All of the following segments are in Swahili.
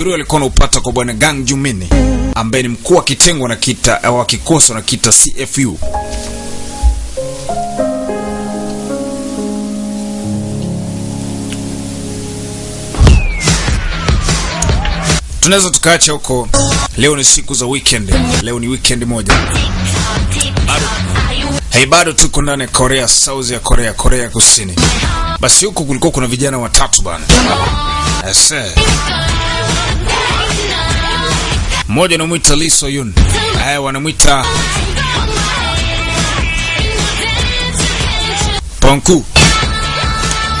Uriu alikuwa anaupata kwa bwana Gang Jumini ambaye ni mkuu wa kitengo na kita wa kikosi na kita CFU. Tunaweza tukaacha huko. Leo ni siku za weekend. Leo ni weekend moja. Bado Hey, bado tuko ndani Korea, South ya Korea, Korea Kusini. Basi huko kulikuwa kuna vijana watatu bana. Ese mmoja anamwita Lee Soyun, eh, wanamwita Ponku,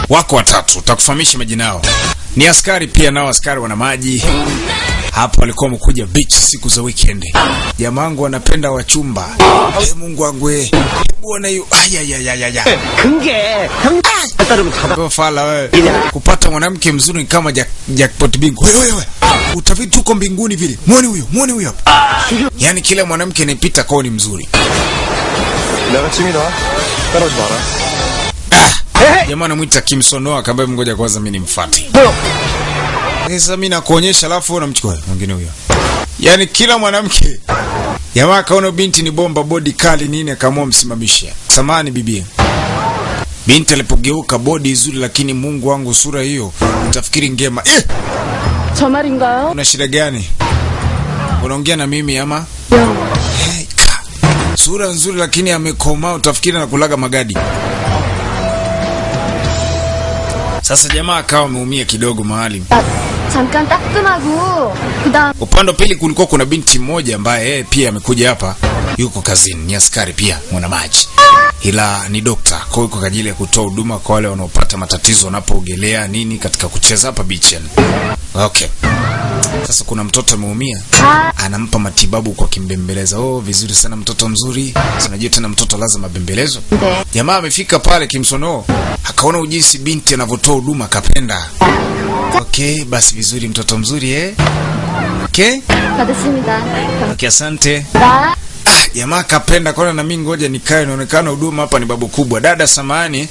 wako watatu, takufahamisha majina yao. Ni askari pia nao, askari wana maji hapo walikuwa wamekuja beach siku za weekend. Jamaa wangu wanapenda wachumba. Hey, Mungu wangu ee. eh. Bwana yu aya ya ya ya ya. Kunge. Kupata mwanamke mzuri ni kama jackpot bingo. Wewe utafiti tuko mbinguni vile. Muone huyo, muone huyo hapa. Yaani kila mwanamke anayepita kwao ni mzuri. Ah! Jamaa anamwita Kimsonoa akamwambia mngoja kwanza mimi nimfuate. Sasa mimi nakuonyesha alafu wewe unamchukua mwingine huyo. Yaani kila mwanamke jamaa akaona binti ni bomba bodi kali nini akaamua msimamishe. Samani bibi. Binti alipogeuka bodi nzuri, lakini Mungu wangu, sura hiyo utafikiri ngema eh! 저 말인가요? una shida gani? Unaongea na mimi ama? 야, Hey, ka. Sura nzuri lakini amekomaa utafikiri anakulaga magadi. Sasa jamaa akawa ameumia kidogo mahali. 나 잠깐 따끔하고 그다음 Upande wa pili kulikuwa kuna binti mmoja ambaye yeye pia amekuja hapa, yuko kazini, ni askari pia mwana maji, ila ni dokta. Kwa hiyo kwa ajili ya kutoa huduma kwa wale wanaopata matatizo wanapoogelea nini, katika kucheza hapa bichani. Okay. Sasa kuna mtoto ameumia, anampa matibabu kwa kimbembeleza. Oh, vizuri sana mtoto mzuri. Unajua tena mtoto lazima bembelezwe. Jamaa amefika pale kimsono, akaona ujinsi binti anavyotoa huduma, kapenda. Okay, basi vizuri, mtoto mzuri eh. Okay. Okay, asante ah, jamaa kapenda kona, na mimi ngoja nikae, inaonekana huduma hapa ni babu kubwa. Dada samani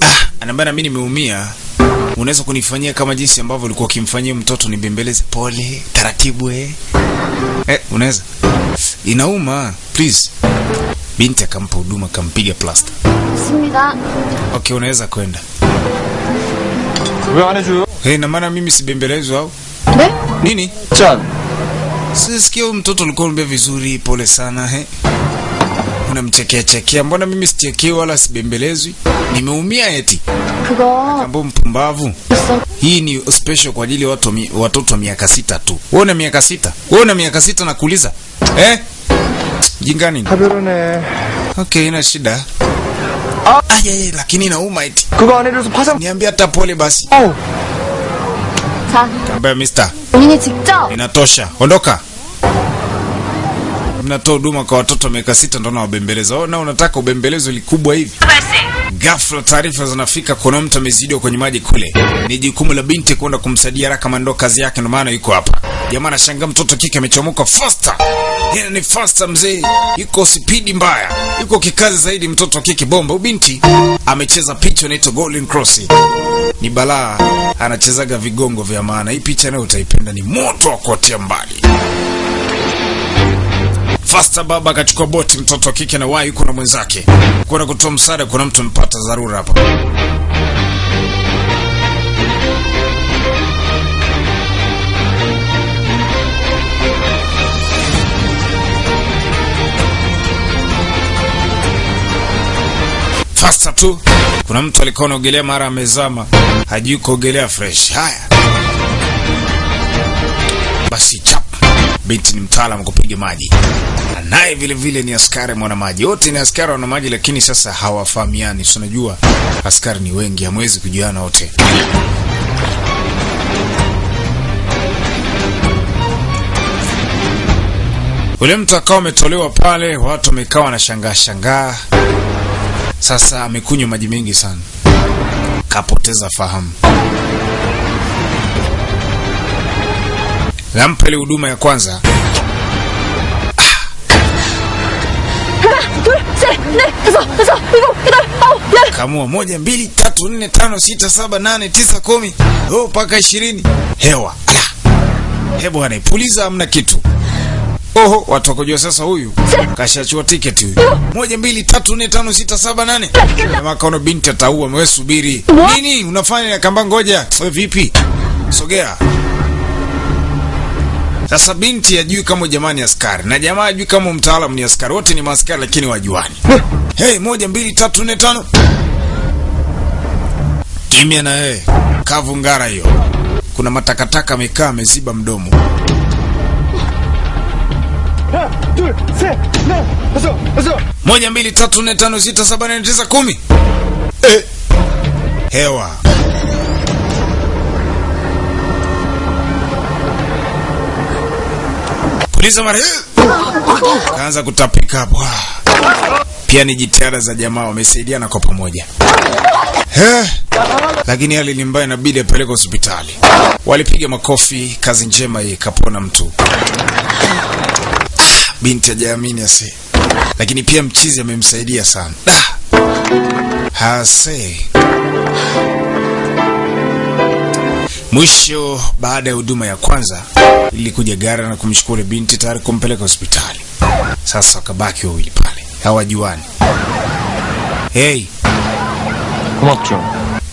ah, anambia na mimi nimeumia, unaweza kunifanyia kama jinsi ambavyo ulikuwa ukimfanyia mtoto, nimbembeleze pole taratibu eh, eh unaweza inauma please. Binti akampa huduma, kampiga plasta. Okay, unaweza kwenda. Hey, na eh, maana mimi sibembelezwa au nini? Chan. Sisikia mtoto alikuwa anambia vizuri, pole sana he. Unamchekea chekea, mbona mimi sichekei wala sibembelezwi? Nimeumia eti. Kambo mpumbavu. Hii ni special kwa ajili ya watu watoto wa miaka sita tu. Wewe una miaka sita? Wewe una miaka sita nakuuliza. Eh? Jingani. Habirone. Okay, ina shida. Ah, ah lakini inauma eti. Niambia hata pole basi. Oh mister. Baya mister. Nini TikTok? Inatosha. Ondoka. Mnatoa huduma kwa watoto miaka sita ndio nawabembeleza. Oh, na unataka ubembelezo likubwa hivi? Ghafla taarifa zinafika kuna mtu amezidiwa kwenye maji kule. Ni jukumu la binti kwenda kumsaidia haraka, maana ndo kazi yake, ndo maana yuko hapa. Jamaa anashangaa mtoto kike amechomoka faster. Yeye ni faster mzee, yuko spidi mbaya, yuko kikazi zaidi. Mtoto kike bomba, ubinti amecheza picha inaitwa Golden Cross. Ni balaa, anachezaga vigongo vya maana. Hii picha nayo utaipenda, ni moto wa kuotea mbali. Fasta baba akachukua boti, mtoto wa kike na wai yuko na mwenzake kuna kutoa msaada. Kuna mtu mpata dharura hapa. Fasta tu, kuna mtu alikuwa anaogelea, mara amezama, hajui kuogelea fresh. Haya basi, chap binti ni mtaalamu kupiga maji naye vile vile ni askari mwana maji. Wote ni askari wana maji, lakini sasa hawafahamiani. Si unajua askari ni wengi, hamwezi kujuana wote. Ule mtu akawa ametolewa pale, watu wamekaa wanashangaa shangaa. Sasa amekunywa maji mengi sana, kapoteza fahamu. Nampa ile huduma ya kwanza. Kamua moja mbili tatu nne tano sita saba nane tisa kumi. Oh, mpaka oh, ishirini. Hewa. Ala. Hebwana ipuliza, kitu oho watu wakujua sasa huyu. Kashachua tiketi huyu. Moja mbili tatu nne tano sita saba nane. Jamaa kaona binti ataua Mwe, subiri. Nini? Unafanya kamba ngoja. We vipi? Sogea. Sasa binti ajui kama jamaa ni askari na jamaa ajui kama mtaalamu ni askari. Wote ni maaskari lakini wajuani hey, moja mbili tatu nne tano. Kimya na wewe. Kavu ngara hiyo. Kuna matakataka amekaa ameziba mdomo moja, mbili, tatu, nne, tano, sita, saba, tisa, kumi. Eh. Hewa. Kaanza kutapika. Pia ni jitihada za jamaa wamesaidiana kwa pamoja. Lakini hali ni mbaya, inabidi apelekwe hospitali. Walipiga makofi, kazi njema, ikapona mtu binti ajaamini ase, lakini pia mchizi amemsaidia sana da hase. Mwisho, baada ya huduma ya kwanza, ilikuja gara na kumshukuru binti tayari kumpeleka hospitali. Sasa wakabaki wawili pale hawajuani. Hey,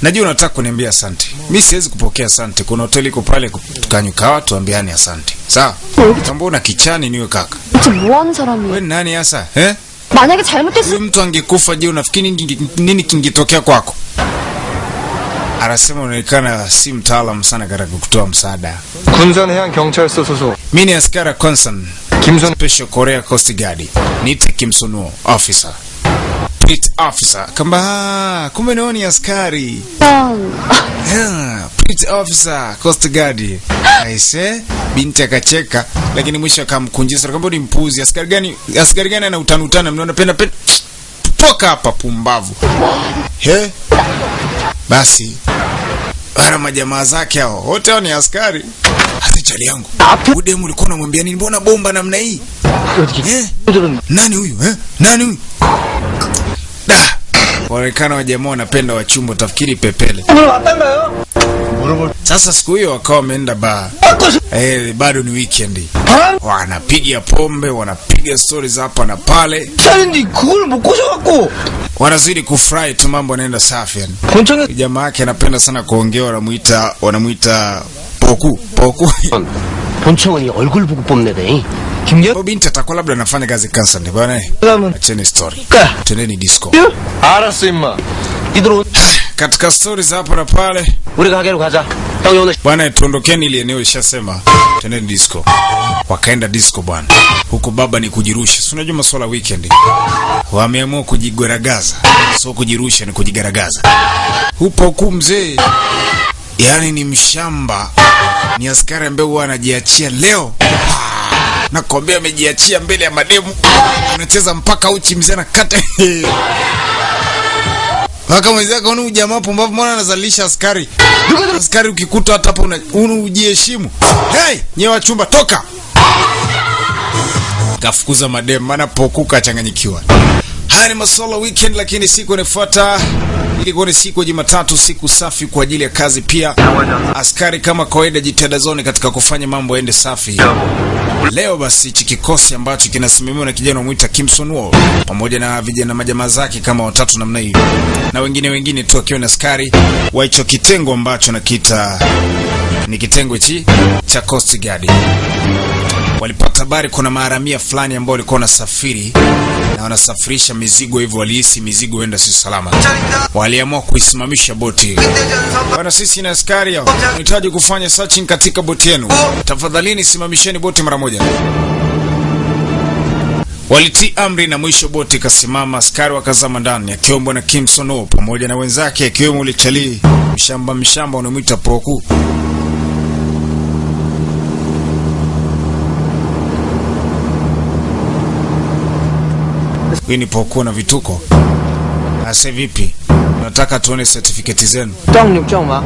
najua unataka kuniambia asante mi siwezi kupokea asante kuna hoteli iko pale tukanyukawa tuambiane asante sawa tambona kichani niwe kaka 대체 뭐 하는 사람이에요? we ni nani hasa eh? 만약에 잘못됐으면 huyu mtu angekufa je unafikiri nini- nini kingetokea kwako anasema unaonekana si mtaalamu sana katika kutoa msaada 군산해양경찰서 소속 mi ni askari concern 김선 special korea coast guard niite kimsunuo officer Pit officer. Kamba "Ah, kumbe nao ni askari. Yeah, Pit officer coast guard. Aise binti akacheka lakini mwisho akamkunjisa kamba ni mpuzi. Askari gani askari gani ana utani utani? Mnaona penda penda. Toka hapa pumbavu. He? Basi bara majamaa zake hao wote hao ni askari. Hata chali yangu. Udemu ulikuwa unamwambia nini? Mbona bomba namna hii? Eh? nani huyu eh? nani huyu Da. Waonekana wa jamaa wanapenda wachumba, tafikiri pepele. Sasa siku hiyo wakawa wameenda baa. Eh, bado ni weekend. Wanapiga pombe, wanapiga stories hapa na pale. Wanazidi kufurahi tu, mambo yanaenda safi yani. Jamaa yake anapenda sana kuongea, wanamuita wanamuita Poku, Poku. 본청은 이 얼굴 보고 뽐내대. 김여 Huyo binti atakuwa labda anafanya kazi kansa ndio bwana eh. 가면 acheni story 까. tendeni disco 알았어 임마 니들 오 katika stori za hapa na pale 우리 가게로 가자. 형이 오늘 bwana tuondokeni ili eneo ishasema tendeni disco wakaenda disco bwana huku baba ni kujirusha si unajua masuala ya weekend wameamua kujigaragaza sio kujirusha ni kujigaragaza hupo huku mzee yaani ni mshamba ni askari ambaye huwa anajiachia leo. Nakwambia amejiachia mbele ya mademu. Anacheza mpaka uchi mzee anakata. Mpaka unu kaona ujamaa pumbavu? Mbona anazalisha askari? Askari ukikuta hata hapo unu ujiheshimu. Hey, nyewe wachumba toka. Kafukuza madem maana pokuka achanganyikiwa. Haya ni masolo weekend lakini siku inayofuata ilikuwa ni siku ya jumatatu siku safi kwa ajili ya kazi. Pia askari kama kawaida jitihada zone katika kufanya mambo yaende safi. Leo basi hichi kikosi ambacho kinasimamiwa na kijana wamwita kimson wall pamoja na vijana majamaa zake kama watatu namna hiyo, na wengine wengine tu akiwa na askari wa hicho kitengo ambacho nakiita ni kitengo hichi cha coast guard. Walipata habari kuna maharamia fulani ambao walikuwa wanasafiri na wanasafirisha mizigo hivyo walihisi mizigo huenda si salama. Waliamua kuisimamisha boti. Bwana sisi na askari tunahitaji kufanya searching katika boti yenu. Tafadhalini simamisheni boti mara moja. Walitii amri na mwisho boti ikasimama. Askari wakazama ndani akiwemo na kimsono pamoja na wenzake akiwemo ulichalii mshamba mshamba unamwita poku huyu ni poku na vituko ase vipi tunataka tuone certificate zenu 짱 육장 마.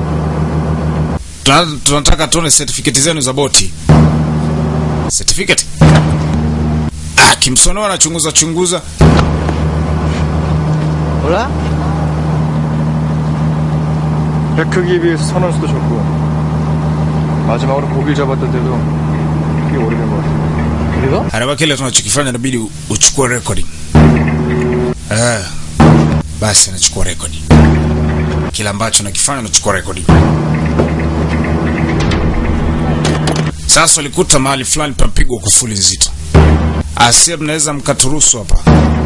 Tuna- tunataka tuone certificate zenu za boti certificate ah, kimsono anachunguza chunguza 몰라? 배 크기에 비해서 선원수도 적고 마지막으로 고기를 잡았던 데도 꽤 오래된 것 같아. 우리가? Haraba kile tunachokifanya inabidi u- uchukue recording. Eh. Basi nachukua rekodi. Kila ambacho nakifanya nachukua rekodi. Sasa walikuta mahali fulani papigwa kufuli nzito. Asia, mnaweza mkaturuhusu hapa,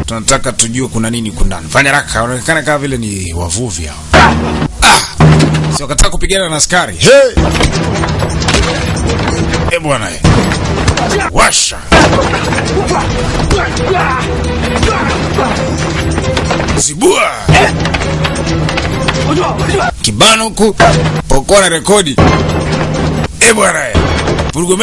tunataka tujue kuna nini huko ndani. Fanya haraka, wanaonekana kama vile ni wavuvi hao. Ah! Si wakataka kupigana na askari. Hey! Eh bwana, washa zibua. Kibano huku pokuwa na rekodi. E bwana vurugo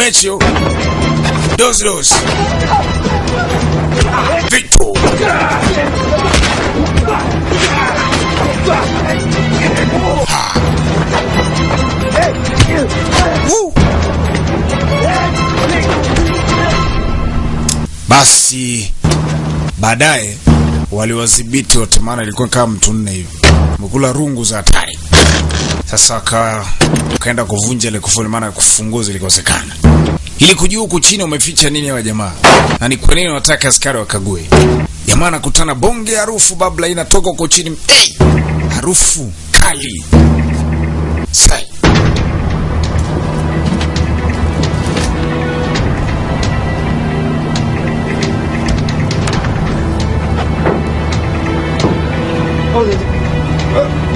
baadaye waliwadhibiti wote, maana ilikuwa kama mtu nne hivi, mkula rungu za hatari. Sasa waka wakaenda kuvunja ile kufuli, maana kufungua zilikosekana, ili kujua huku chini umeficha nini hawa jamaa na ni kwa nini wanataka askari wakague. Jamaa anakutana bonge harufu babla inatoka huko chini, hey! harufu kali sai hold it.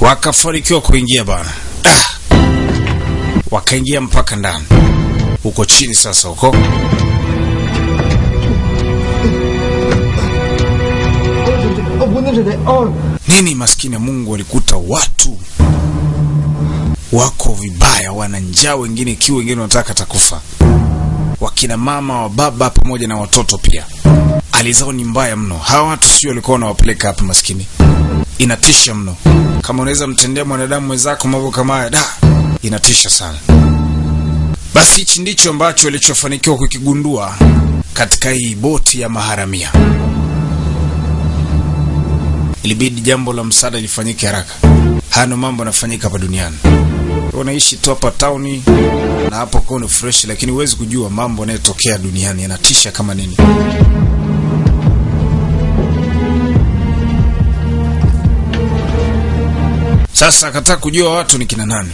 Wakafanikiwa kuingia bana, ah! Wakaingia mpaka ndani huko chini, sasa huko nini, maskini ya Mungu, walikuta watu wako vibaya, wana njaa, wengine kiu, wengine wanataka takufa, wakina mama wa baba pamoja na watoto pia. Hali zao ni mbaya mno. Hawa watu sio walikuwa wanawapeleka hapa, maskini, inatisha mno. Kama unaweza mtendea mwanadamu mwenzako mambo kama haya, da, inatisha sana. Basi hichi ndicho ambacho walichofanikiwa kukigundua katika hii boti ya maharamia. Ilibidi jambo la msaada lifanyike haraka. Hayo mambo yanafanyika hapa duniani. Unaishi tu hapa tauni na hapo kwa ni fresh, lakini huwezi kujua mambo yanayotokea duniani yanatisha kama nini. Sasa akataka kujua watu ni kina nani,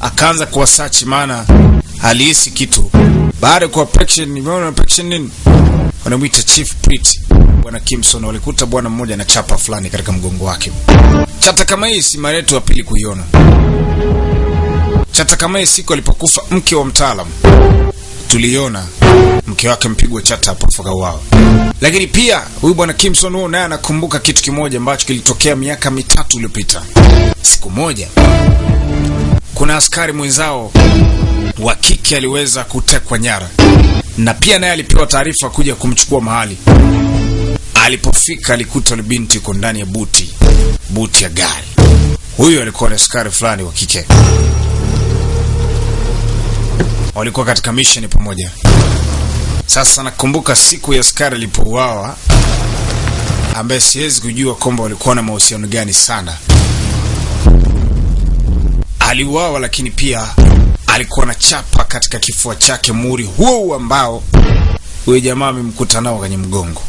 akaanza kuwasachi, maana alihisi kitu baada ya kuwa. Nimeona nini, wanamwita Chief Prit bwana Kimson. Walikuta bwana mmoja na chapa fulani katika mgongo wake. Chata kama hii si mara yetu ya pili kuiona. Chata kama hii siku alipokufa mke wa mtaalam tuliona mke wake mpigwa chata hapo wao. Lakini pia huyu bwana Kimson huo naye anakumbuka kitu kimoja ambacho kilitokea miaka mitatu iliyopita. Siku moja kuna askari mwenzao wa kike aliweza kutekwa nyara, na pia naye alipewa taarifa kuja kumchukua mahali. Alipofika alikuta binti yuko ndani ya buti, buti ya gari. Huyu alikuwa ni askari fulani wa kike, walikuwa katika mission pamoja. Sasa nakumbuka siku ya askari alipouawa, ambaye siwezi kujua kwamba walikuwa na mahusiano gani sana. Aliuawa, lakini pia alikuwa na chapa katika kifua chake, muri huo ambao huyo jamaa amemkuta nao kwenye mgongo,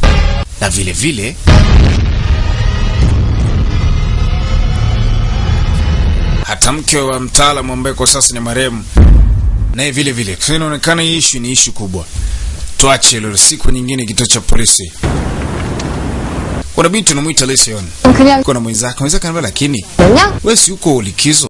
na vile vile hata mke wa mtaalamu ambaye kwa sasa ni marehemu naye vile vile. Kwa inaonekana hii ishu ni ishu kubwa, tuache hilo siku nyingine. Kituo cha polisi kuna binti unamwita Lesion, kuna mwenzake mwenzake mwenzako, lakini wewe si uko likizo.